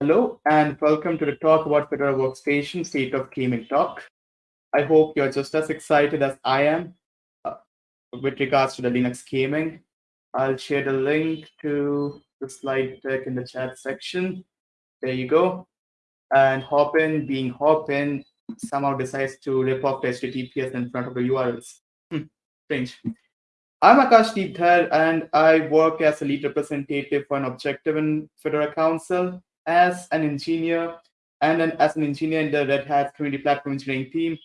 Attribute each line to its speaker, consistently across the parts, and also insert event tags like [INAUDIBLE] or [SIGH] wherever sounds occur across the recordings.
Speaker 1: Hello and welcome to the talk about Fedora Workstation State of Gaming Talk. I hope you're just as excited as I am uh, with regards to the Linux gaming. I'll share the link to the slide deck in the chat section. There you go. And Hopin, being Hopin, somehow decides to rip off the HTTPS in front of the URLs. Hmm, strange. I'm Akashdeep Dhar, and I work as a lead representative for an objective in Fedora Council as an engineer and an, as an engineer in the Red Hat Community Platform Engineering team.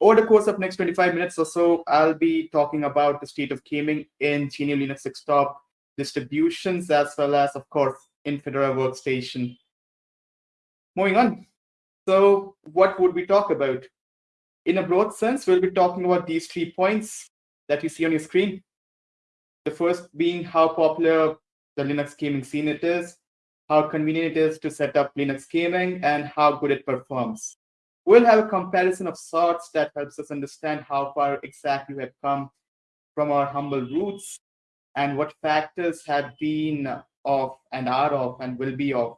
Speaker 1: Over the course of next 25 minutes or so, I'll be talking about the state of gaming in GNU Linux desktop distributions, as well as, of course, in Fedora Workstation. Moving on. So what would we talk about? In a broad sense, we'll be talking about these three points that you see on your screen. The first being how popular the Linux gaming scene it is, how convenient it is to set up Linux gaming, and how good it performs. We'll have a comparison of sorts that helps us understand how far exactly we have come from our humble roots and what factors have been of and are of and will be of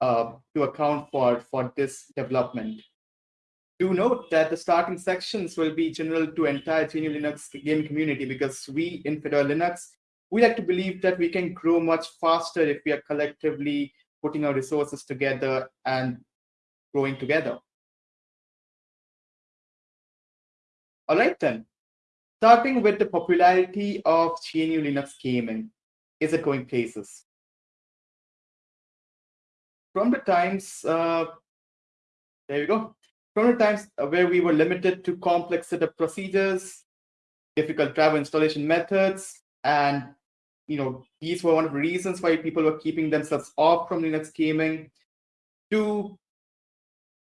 Speaker 1: uh, to account for for this development. Do note that the starting sections will be general to entire GNU Linux game community because we in Fedora Linux we like to believe that we can grow much faster if we are collectively putting our resources together and growing together. All right then, starting with the popularity of GNU Linux gaming. Is it going places? From the times, uh, there you go. From the times where we were limited to complex setup procedures, difficult driver installation methods, and you know these were one of the reasons why people were keeping themselves off from Linux gaming to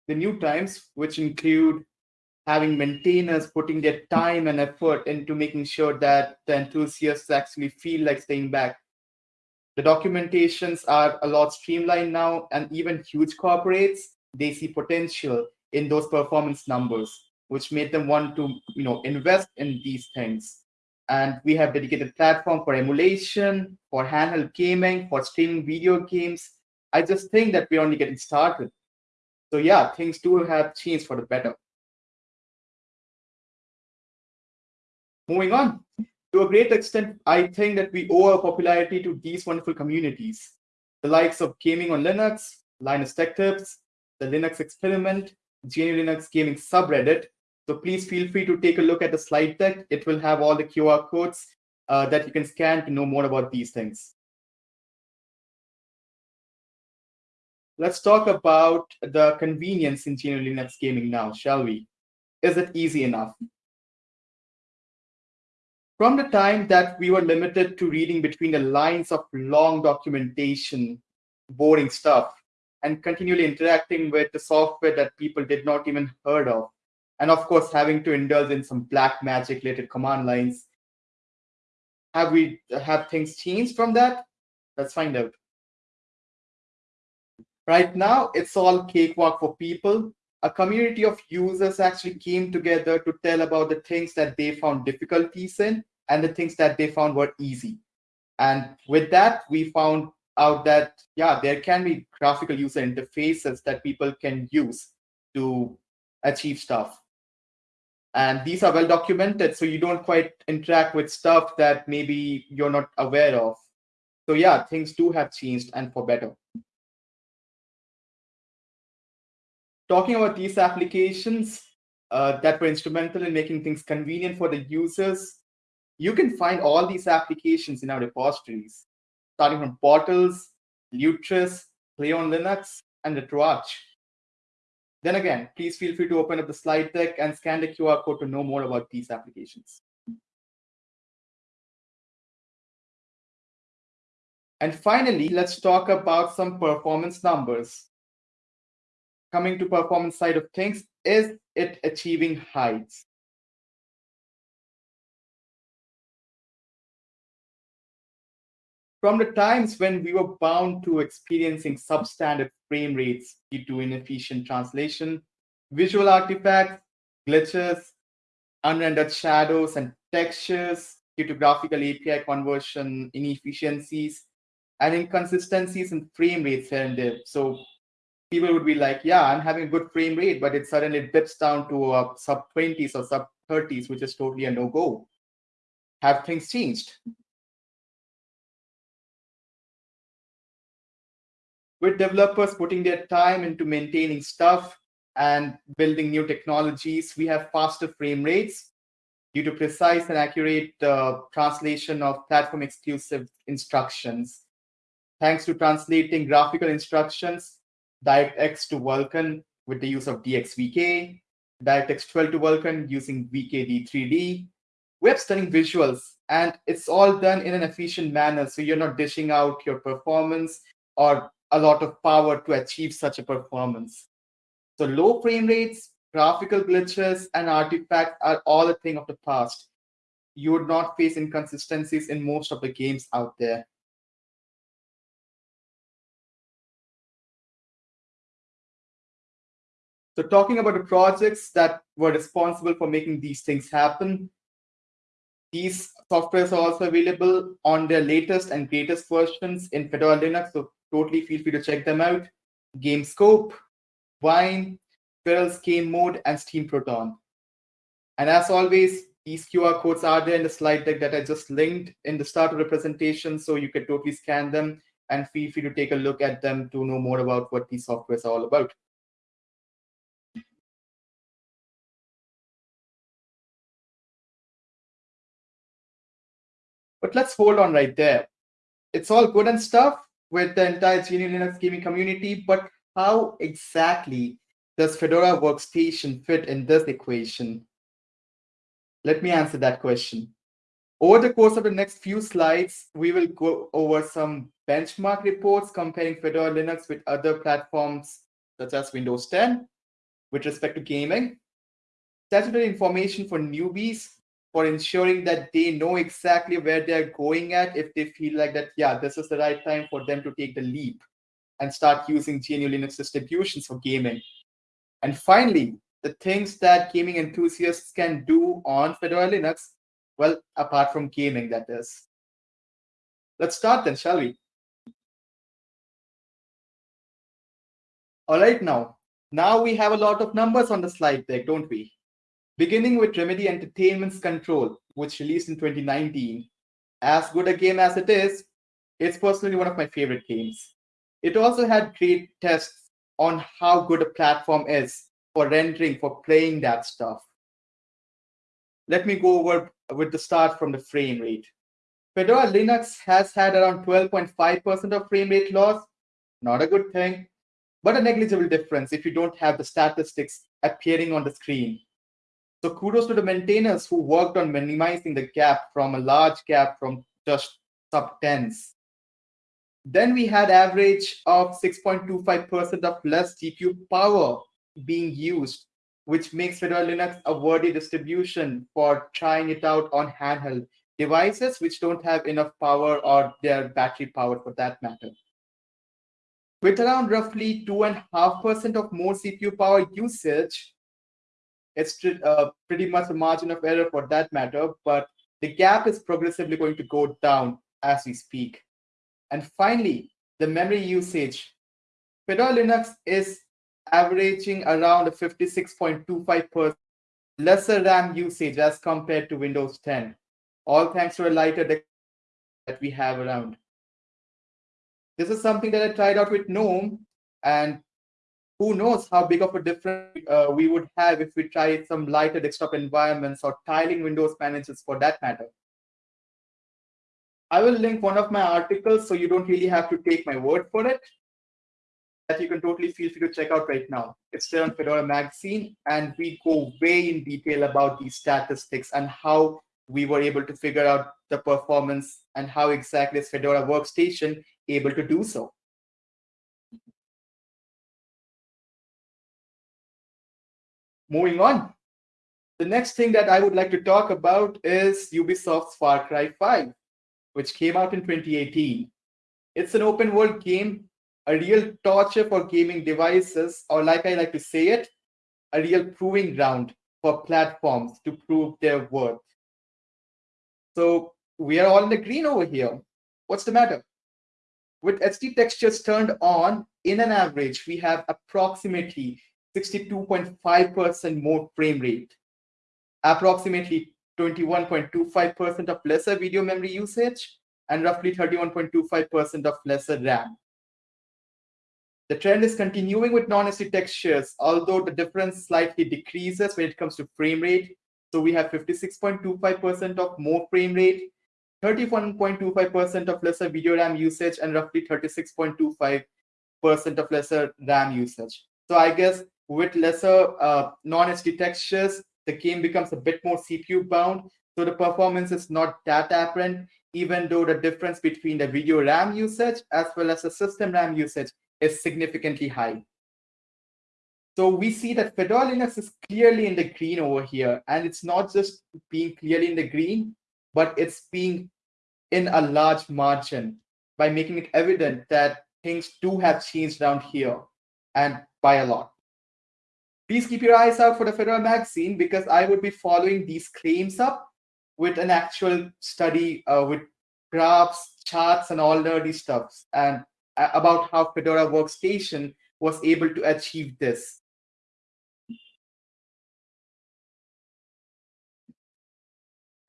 Speaker 1: the new times, which include having maintainers putting their time and effort into making sure that the enthusiasts actually feel like staying back. The documentations are a lot streamlined now, and even huge corporates, they see potential in those performance numbers, which made them want to you know, invest in these things. And we have dedicated platform for emulation, for handheld gaming, for streaming video games. I just think that we're only getting started. So yeah, things do have changed for the better. Moving on, to a great extent, I think that we owe our popularity to these wonderful communities. The likes of Gaming on Linux, Linus Tech Tips, the Linux Experiment, GNU Linux Gaming subreddit, so please feel free to take a look at the slide deck. It will have all the QR codes uh, that you can scan to know more about these things. Let's talk about the convenience in GNU Linux gaming now, shall we? Is it easy enough? From the time that we were limited to reading between the lines of long documentation, boring stuff, and continually interacting with the software that people did not even heard of, and of course having to indulge in some black magic related command lines. Have we have things changed from that? Let's find out. Right now it's all cakewalk for people. A community of users actually came together to tell about the things that they found difficulties in and the things that they found were easy. And with that we found out that yeah there can be graphical user interfaces that people can use to achieve stuff and these are well documented so you don't quite interact with stuff that maybe you're not aware of. So yeah things do have changed and for better. Talking about these applications uh, that were instrumental in making things convenient for the users you can find all these applications in our repositories starting from Bottles Lutris play on linux and RetroArch then again, please feel free to open up the slide deck and scan the QR code to know more about these applications. And finally, let's talk about some performance numbers. Coming to performance side of things, is it achieving heights? From the times when we were bound to experiencing substandard frame rates due to inefficient translation, visual artifacts, glitches, unrendered shadows and textures due to graphical API conversion inefficiencies, and inconsistencies in frame rates here and there. So people would be like, yeah, I'm having a good frame rate, but it suddenly dips down to sub 20s or sub 30s, which is totally a no go. Have things changed? With developers putting their time into maintaining stuff and building new technologies, we have faster frame rates due to precise and accurate uh, translation of platform exclusive instructions. Thanks to translating graphical instructions, DirectX to Vulkan with the use of DXVK, DirectX 12 to Vulkan using VKD3D. We have stunning visuals, and it's all done in an efficient manner, so you're not dishing out your performance or a lot of power to achieve such a performance. So low frame rates, graphical glitches, and artifacts are all a thing of the past. You would not face inconsistencies in most of the games out there. So talking about the projects that were responsible for making these things happen, these softwares are also available on their latest and greatest versions in Fedora Linux, so totally feel free to check them out. GameScope, Wine, Feral's Game Mode, and Steam Proton. And as always, these QR codes are there in the slide deck that I just linked in the start of the presentation, so you can totally scan them and feel free to take a look at them to know more about what these softwares are all about. But let's hold on right there. It's all good and stuff with the entire GNU Linux gaming community, but how exactly does Fedora Workstation fit in this equation? Let me answer that question. Over the course of the next few slides, we will go over some benchmark reports comparing Fedora Linux with other platforms such as Windows 10 with respect to gaming, statutory information for newbies for ensuring that they know exactly where they're going at if they feel like that, yeah, this is the right time for them to take the leap and start using GNU Linux distributions for gaming. And finally, the things that gaming enthusiasts can do on Fedora Linux, well, apart from gaming, that is. Let's start then, shall we? All right, now, now we have a lot of numbers on the slide deck, don't we? Beginning with Remedy Entertainment's Control, which released in 2019. As good a game as it is, it's personally one of my favorite games. It also had great tests on how good a platform is for rendering, for playing that stuff. Let me go over with the start from the frame rate. Fedora Linux has had around 12.5% of frame rate loss. Not a good thing, but a negligible difference if you don't have the statistics appearing on the screen. So kudos to the maintainers who worked on minimizing the gap from a large gap from just sub tens. Then we had average of 6.25% of less GPU power being used, which makes Fedora Linux a worthy distribution for trying it out on handheld devices which don't have enough power or their battery power for that matter. With around roughly 2.5% of more CPU power usage, it's uh, pretty much a margin of error for that matter, but the gap is progressively going to go down as we speak. And finally, the memory usage. Fedora Linux is averaging around a 56.25% lesser RAM usage as compared to Windows 10, all thanks to a lighter that we have around. This is something that I tried out with GNOME, and who knows how big of a difference uh, we would have if we tried some lighter desktop environments or tiling Windows managers for that matter. I will link one of my articles so you don't really have to take my word for it. That you can totally feel free to check out right now. It's there on Fedora Magazine, and we go way in detail about these statistics and how we were able to figure out the performance and how exactly is Fedora Workstation able to do so. Moving on. The next thing that I would like to talk about is Ubisoft's Far Cry 5, which came out in 2018. It's an open world game, a real torture for gaming devices, or like I like to say it, a real proving ground for platforms to prove their worth. So we are all in the green over here. What's the matter? with HD textures turned on, in an average, we have approximately 62.5% more frame rate, approximately 21.25% of lesser video memory usage, and roughly 31.25% of lesser RAM. The trend is continuing with non-HD textures, although the difference slightly decreases when it comes to frame rate. So we have 56.25% of more frame rate, 31.25% of lesser video RAM usage, and roughly 36.25% of lesser RAM usage. So I guess with lesser uh, non-HD textures, the game becomes a bit more CPU bound. So the performance is not that apparent, even though the difference between the video RAM usage as well as the system RAM usage is significantly high. So we see that Fedora Linux is clearly in the green over here. And it's not just being clearly in the green, but it's being in a large margin by making it evident that things do have changed down here and by a lot. Please keep your eyes out for the Fedora magazine because I would be following these claims up with an actual study uh, with graphs, charts, and all nerdy stuff. And about how Fedora Workstation was able to achieve this.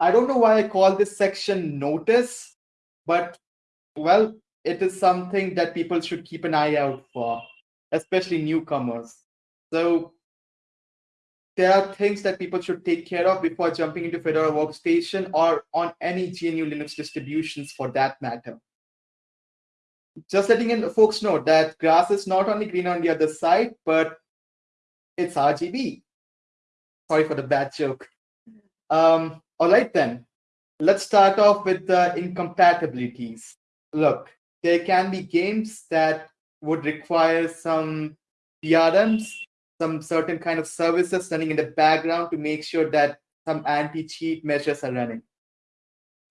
Speaker 1: I don't know why I call this section notice, but well, it is something that people should keep an eye out for, especially newcomers. So there are things that people should take care of before jumping into Fedora Workstation or on any GNU Linux distributions for that matter just letting in folks know that grass is not only green on the other side, but it's RGB. Sorry for the bad joke. Um, all right, then. Let's start off with the incompatibilities. Look, there can be games that would require some PRMs, some certain kind of services running in the background to make sure that some anti-cheat measures are running.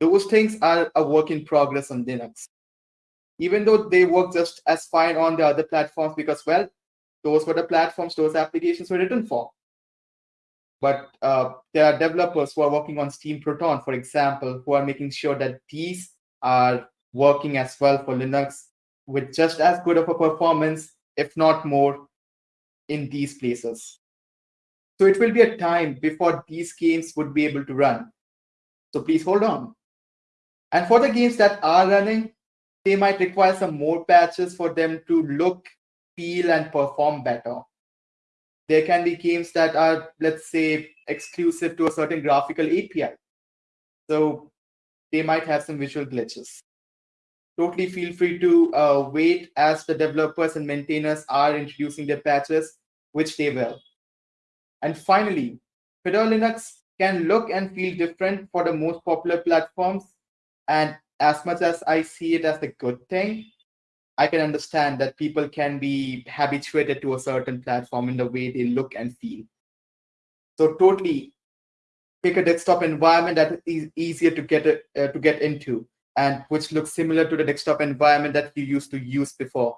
Speaker 1: Those things are a work in progress on Linux even though they work just as fine on the other platforms because, well, those were the platforms those applications were written for. But uh, there are developers who are working on Steam Proton, for example, who are making sure that these are working as well for Linux with just as good of a performance, if not more, in these places. So it will be a time before these games would be able to run. So please hold on. And for the games that are running, they might require some more patches for them to look, feel, and perform better. There can be games that are, let's say, exclusive to a certain graphical API. So they might have some visual glitches. Totally feel free to uh, wait as the developers and maintainers are introducing their patches, which they will. And finally, Fedora Linux can look and feel different for the most popular platforms and as much as I see it as a good thing, I can understand that people can be habituated to a certain platform in the way they look and feel. So totally pick a desktop environment that is easier to get uh, to get into and which looks similar to the desktop environment that you used to use before.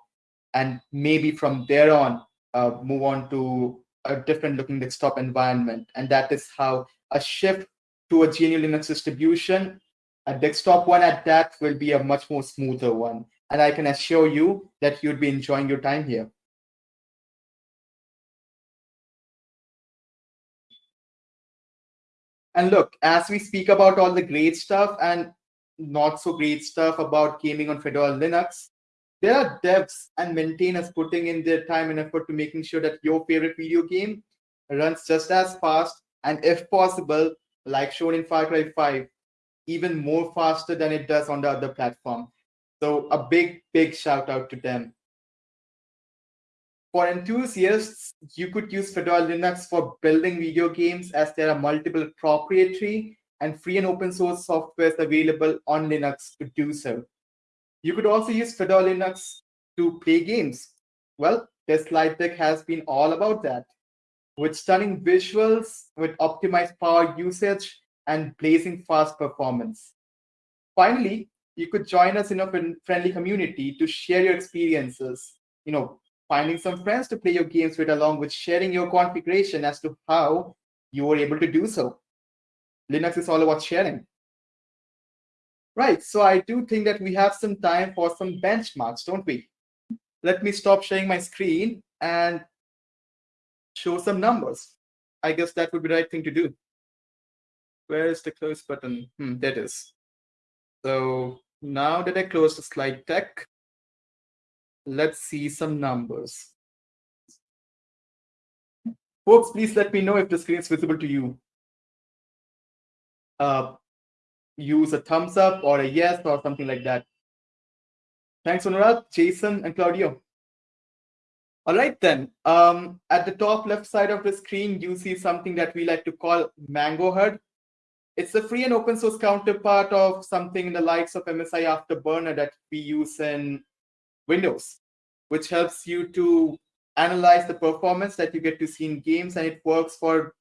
Speaker 1: And maybe from there on, uh, move on to a different looking desktop environment. And that is how a shift to a GNU Linux distribution a desktop one at that will be a much more smoother one. And I can assure you that you'd be enjoying your time here. And look, as we speak about all the great stuff and not so great stuff about gaming on Fedora Linux, there are devs and maintainers putting in their time and effort to making sure that your favorite video game runs just as fast and if possible, like shown in Far Cry 5, even more faster than it does on the other platform. So a big, big shout out to them. For enthusiasts, you could use Fedora Linux for building video games as there are multiple proprietary and free and open source softwares available on Linux to do so. You could also use Fedora Linux to play games. Well, this slide deck has been all about that. With stunning visuals, with optimized power usage, and blazing fast performance. Finally, you could join us in a friendly community to share your experiences, you know, finding some friends to play your games with along with sharing your configuration as to how you were able to do so. Linux is all about sharing. Right, so I do think that we have some time for some benchmarks, don't we? Let me stop sharing my screen and show some numbers. I guess that would be the right thing to do. Where is the close button? Hmm, that is. So now that I close the slide deck, let's see some numbers. Folks, please let me know if the screen is visible to you. Uh, use a thumbs up or a yes or something like that. Thanks, Anurag, Jason, and Claudio. All right, then. Um, at the top left side of the screen, you see something that we like to call Mango HUD. It's a free and open source counterpart of something in the likes of MSI Afterburner that we use in Windows, which helps you to analyze the performance that you get to see in games, and it works for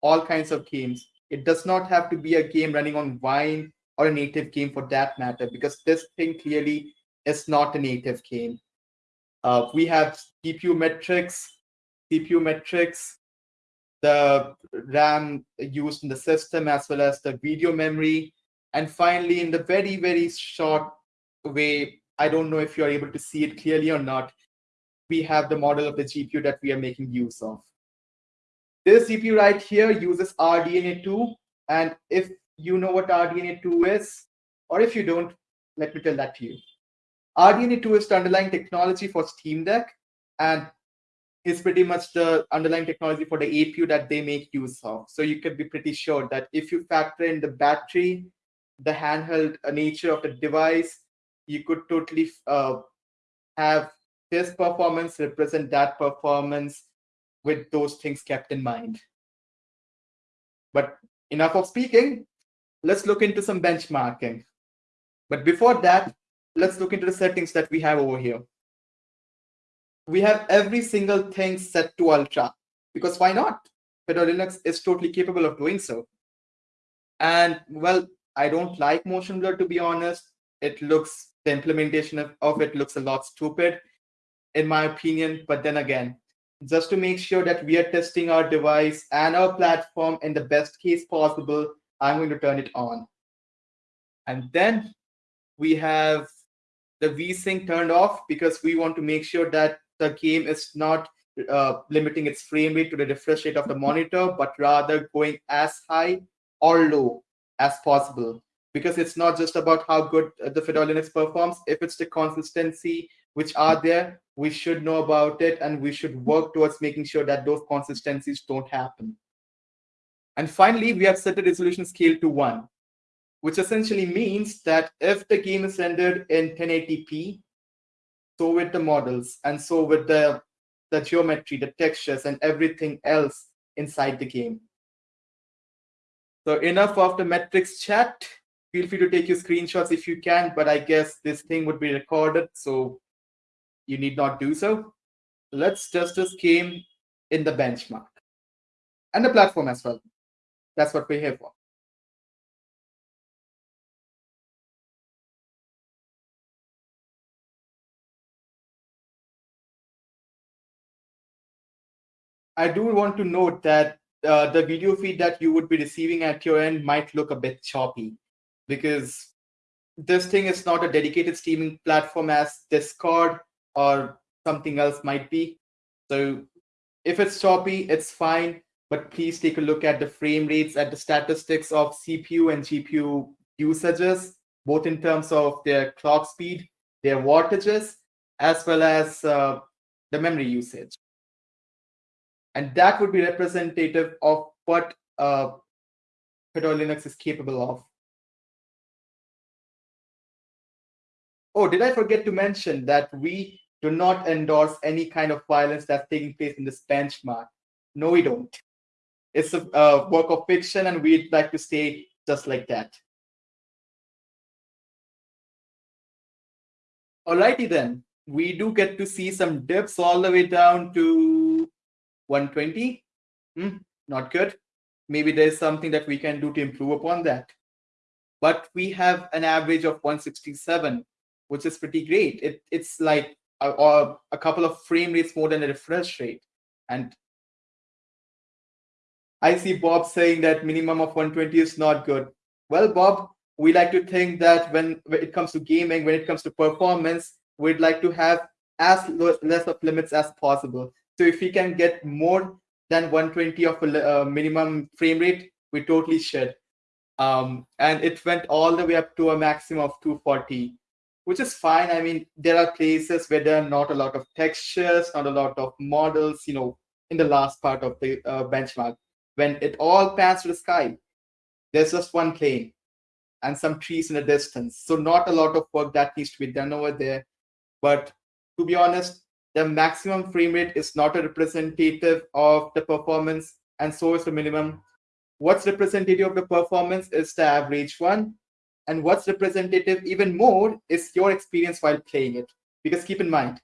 Speaker 1: all kinds of games. It does not have to be a game running on Wine or a native game for that matter, because this thing clearly is not a native game. Uh, we have GPU metrics, CPU metrics, the RAM used in the system, as well as the video memory. And finally, in the very, very short way, I don't know if you're able to see it clearly or not, we have the model of the GPU that we are making use of. This CPU right here uses RDNA2. And if you know what RDNA2 is, or if you don't, let me tell that to you. RDNA2 is the underlying technology for Steam Deck and is pretty much the underlying technology for the APU that they make use of. So you can be pretty sure that if you factor in the battery, the handheld nature of the device, you could totally uh, have this performance represent that performance with those things kept in mind. But enough of speaking, let's look into some benchmarking. But before that, let's look into the settings that we have over here. We have every single thing set to ultra because why not? Fedora Linux is totally capable of doing so. And well, I don't like motion blur to be honest. It looks, the implementation of, of it looks a lot stupid in my opinion. But then again, just to make sure that we are testing our device and our platform in the best case possible, I'm going to turn it on. And then we have the VSync turned off because we want to make sure that the game is not uh, limiting its frame rate to the refresh rate of the monitor, but rather going as high or low as possible. Because it's not just about how good the Fedora Linux performs. If it's the consistency which are there, we should know about it and we should work towards making sure that those consistencies don't happen. And finally, we have set the resolution scale to one which essentially means that if the game is rendered in 1080p, so with the models and so with the, the geometry, the textures, and everything else inside the game. So enough of the metrics chat. Feel free to take your screenshots if you can, but I guess this thing would be recorded, so you need not do so. Let's this game in the benchmark and the platform as well. That's what we're here for. I do want to note that uh, the video feed that you would be receiving at your end might look a bit choppy because this thing is not a dedicated streaming platform as Discord or something else might be. So if it's choppy, it's fine, but please take a look at the frame rates at the statistics of CPU and GPU usages, both in terms of their clock speed, their wattages, as well as uh, the memory usage and that would be representative of what uh, Fedora Linux is capable of. Oh, did I forget to mention that we do not endorse any kind of violence that's taking place in this benchmark? No, we don't. It's a, a work of fiction, and we'd like to stay just like that. Alrighty then, we do get to see some dips all the way down to 120 hmm, not good maybe there's something that we can do to improve upon that but we have an average of 167 which is pretty great it, it's like a, a couple of frame rates more than a refresh rate and i see bob saying that minimum of 120 is not good well bob we like to think that when, when it comes to gaming, when it comes to performance, we'd like to have as less of limits as possible. So if we can get more than 120 of a uh, minimum frame rate, we totally should. Um, and it went all the way up to a maximum of 240, which is fine. I mean, there are places where there are not a lot of textures, not a lot of models, you know, in the last part of the uh, benchmark. When it all pans to the sky, there's just one plane and some trees in the distance. So not a lot of work that needs to be done over there. But to be honest, the maximum frame rate is not a representative of the performance, and so is the minimum. What's representative of the performance is the average one, and what's representative even more is your experience while playing it. Because keep in mind,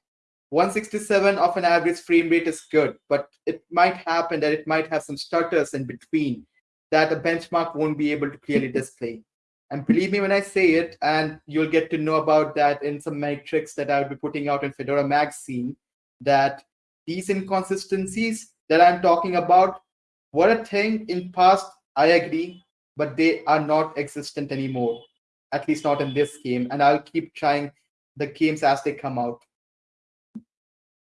Speaker 1: 167 of an average frame rate is good, but it might happen that it might have some stutters in between that a benchmark won't be able to clearly [LAUGHS] display. And believe me when I say it, and you'll get to know about that in some metrics that I'll be putting out in Fedora Magazine, that these inconsistencies that I'm talking about were a thing in past, I agree, but they are not existent anymore, at least not in this game. And I'll keep trying the games as they come out.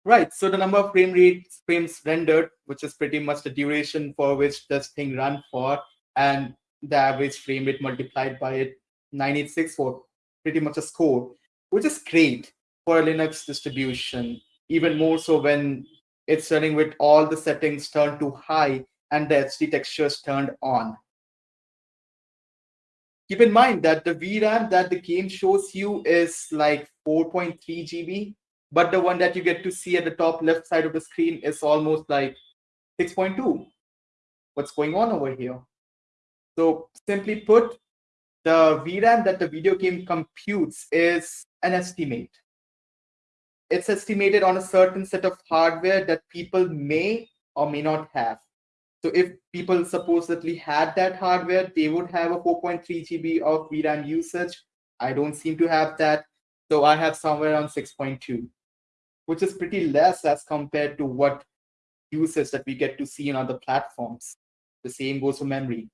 Speaker 1: Right, so the number of frame rates frames rendered, which is pretty much the duration for which this thing run for, and the average frame rate multiplied by it 9864 pretty much a score which is great for a linux distribution even more so when it's running with all the settings turned to high and the hd textures turned on keep in mind that the vram that the game shows you is like 4.3 gb but the one that you get to see at the top left side of the screen is almost like 6.2 what's going on over here so simply put, the VRAM that the video game computes is an estimate. It's estimated on a certain set of hardware that people may or may not have. So if people supposedly had that hardware, they would have a 4.3 GB of VRAM usage. I don't seem to have that. So I have somewhere around 6.2, which is pretty less as compared to what usage that we get to see in other platforms. The same goes for memory.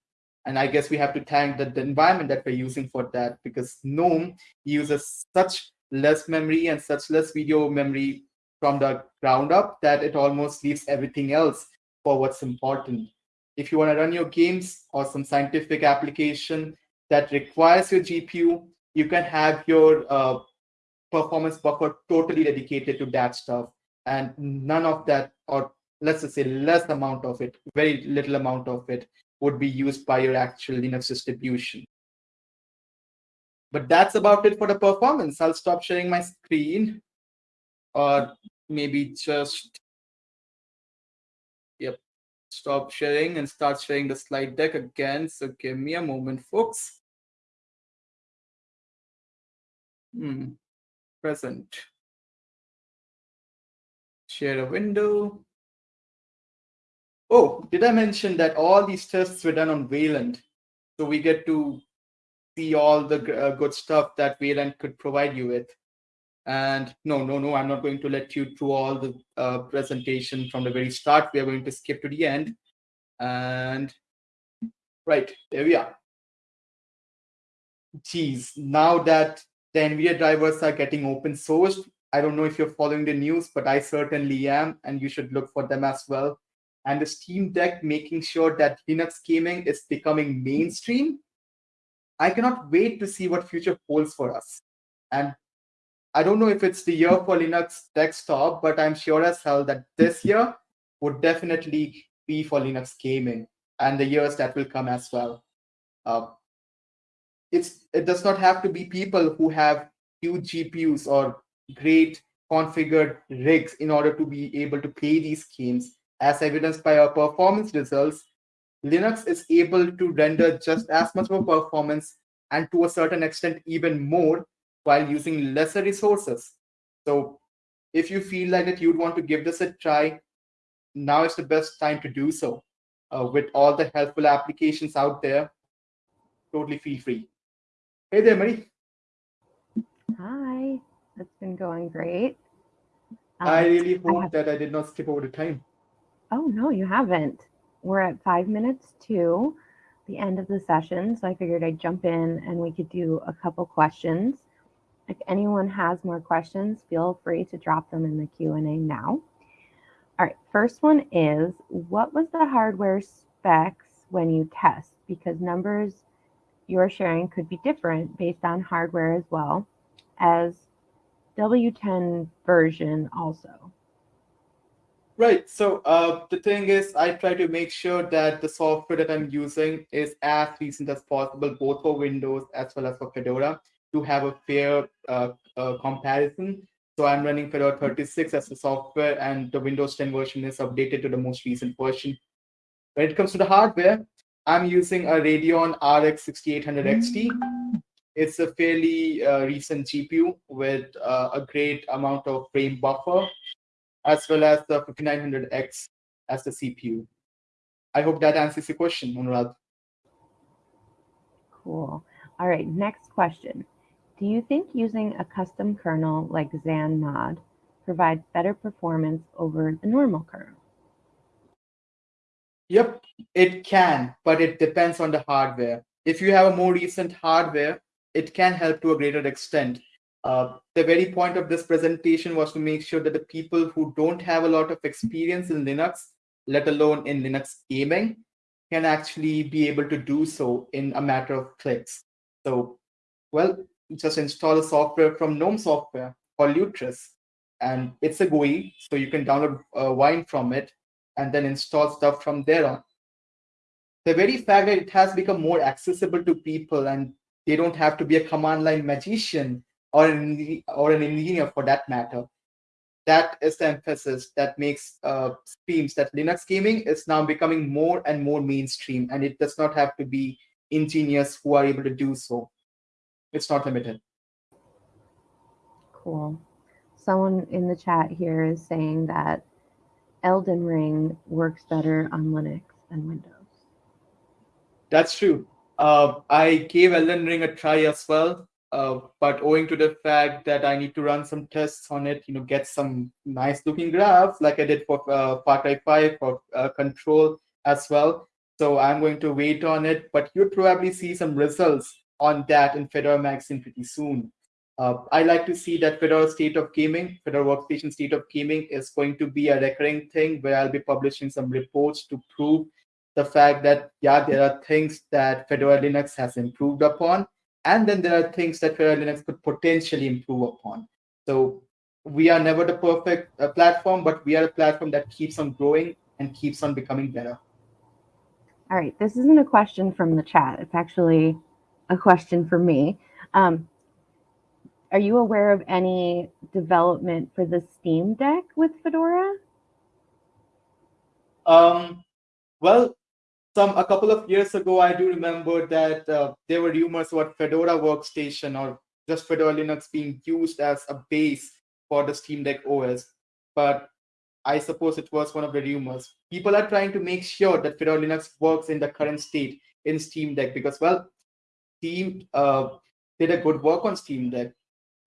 Speaker 1: And I guess we have to thank the, the environment that we're using for that because GNOME uses such less memory and such less video memory from the ground up that it almost leaves everything else for what's important. If you want to run your games or some scientific application that requires your GPU, you can have your uh, performance buffer totally dedicated to that stuff. And none of that, or let's just say less amount of it, very little amount of it would be used by your actual Linux distribution. But that's about it for the performance. I'll stop sharing my screen or maybe just, stop sharing and start sharing the slide deck again. So give me a moment, folks. Hmm. Present. Share a window. Oh, did I mention that all these tests were done on Wayland? So we get to see all the uh, good stuff that Wayland could provide you with. And no, no, no, I'm not going to let you through all the uh, presentation from the very start. We are going to skip to the end. And right, there we are. Geez, now that the NVIDIA drivers are getting open sourced, I don't know if you're following the news, but I certainly am, and you should look for them as well and the Steam Deck making sure that Linux gaming is becoming mainstream, I cannot wait to see what future holds for us. And I don't know if it's the year for Linux desktop, but I'm sure as hell that this year would definitely be for Linux gaming and the years that will come as well. Uh, it's it does not have to be people who have huge GPUs or great configured rigs in order to be able to play these games as evidenced by our performance results, Linux is able to render just as much of performance and to a certain extent even more while using lesser resources. So if you feel like that you'd want to give this a try, now is the best time to do so. Uh, with all the helpful applications out there, totally feel free. Hey there, Marie.
Speaker 2: Hi, it's been going great.
Speaker 1: Um, I really hope I have... that I did not skip over the time.
Speaker 2: Oh, no, you haven't. We're at five minutes to the end of the session, so I figured I'd jump in and we could do a couple questions. If anyone has more questions, feel free to drop them in the Q&A now. All right, first one is, what was the hardware specs when you test? Because numbers you're sharing could be different based on hardware as well as W10 version also.
Speaker 1: Right. So uh, the thing is, I try to make sure that the software that I'm using is as recent as possible, both for Windows as well as for Fedora, to have a fair uh, comparison. So I'm running Fedora 36 as the software, and the Windows 10 version is updated to the most recent version. When it comes to the hardware, I'm using a Radeon RX 6800 XT. It's a fairly uh, recent GPU with uh, a great amount of frame buffer as well as the 5900X as the CPU. I hope that answers your question, Anurag.
Speaker 2: Cool. All right, next question. Do you think using a custom kernel like XanMod provides better performance over the normal kernel?
Speaker 1: Yep, it can, but it depends on the hardware. If you have a more recent hardware, it can help to a greater extent. Uh, the very point of this presentation was to make sure that the people who don't have a lot of experience in Linux, let alone in Linux gaming, can actually be able to do so in a matter of clicks. So, well, just install a software from GNOME Software called Lutris, and it's a GUI, so you can download uh, Wine from it and then install stuff from there on. The very fact that it has become more accessible to people and they don't have to be a command line magician or an, or an engineer for that matter. That is the emphasis that makes uh, streams that Linux gaming is now becoming more and more mainstream, and it does not have to be engineers who are able to do so. It's not limited.
Speaker 2: Cool. Someone in the chat here is saying that Elden Ring works better on Linux than Windows.
Speaker 1: That's true. Uh, I gave Elden Ring a try as well. Uh, but owing to the fact that I need to run some tests on it, you know, get some nice looking graphs like I did for uh, Far Cry 5 for uh, Control as well. So I'm going to wait on it, but you'll probably see some results on that in Fedora Magazine pretty soon. Uh, I like to see that Fedora State of Gaming, Fedora Workstation State of Gaming is going to be a recurring thing where I'll be publishing some reports to prove the fact that, yeah, there are things that Fedora Linux has improved upon and then there are things that Fedora Linux could potentially improve upon. So we are never the perfect uh, platform, but we are a platform that keeps on growing and keeps on becoming better.
Speaker 2: All right, this isn't a question from the chat. It's actually a question for me. Um, are you aware of any development for the Steam Deck with Fedora?
Speaker 1: Um, well, some a couple of years ago, I do remember that uh, there were rumors about Fedora Workstation or just Fedora Linux being used as a base for the Steam Deck OS. But I suppose it was one of the rumors. People are trying to make sure that Fedora Linux works in the current state in Steam Deck because, well, Steam uh, did a good work on Steam Deck.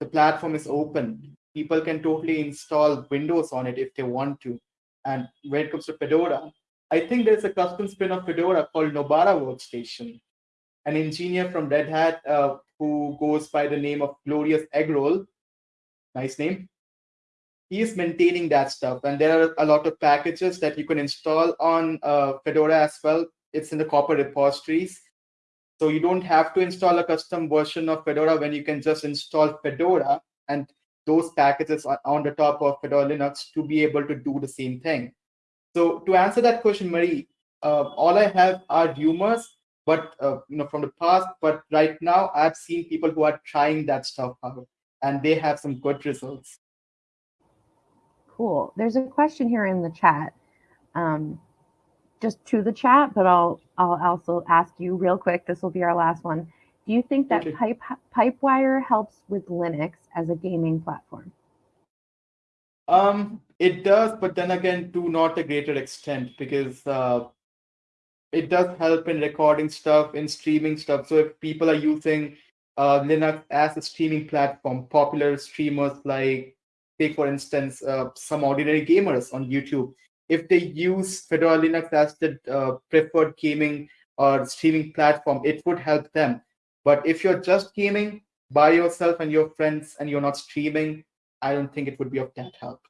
Speaker 1: The platform is open. People can totally install Windows on it if they want to. And when it comes to Fedora, I think there's a custom spin of Fedora called Nobara Workstation. An engineer from Red Hat uh, who goes by the name of Glorious Eggroll, nice name, he is maintaining that stuff. And there are a lot of packages that you can install on uh, Fedora as well. It's in the COPR repositories. So you don't have to install a custom version of Fedora when you can just install Fedora and those packages are on the top of Fedora Linux to be able to do the same thing. So to answer that question, Marie, uh, all I have are rumors, but uh, you know from the past. But right now, I've seen people who are trying that stuff out, and they have some good results.
Speaker 2: Cool. There's a question here in the chat, um, just to the chat, but I'll I'll also ask you real quick. This will be our last one. Do you think that okay. Pipe Pipewire helps with Linux as a gaming platform?
Speaker 1: Um, it does, but then again, to not a greater extent because uh, it does help in recording stuff, in streaming stuff. So if people are using uh, Linux as a streaming platform, popular streamers like, take for instance, uh, some ordinary gamers on YouTube, if they use Fedora Linux as the uh, preferred gaming or streaming platform, it would help them. But if you're just gaming by yourself and your friends and you're not streaming, I don't think it would be of that help.